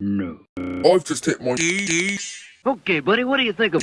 No. I've just hit my... Okay, buddy, what do you think of...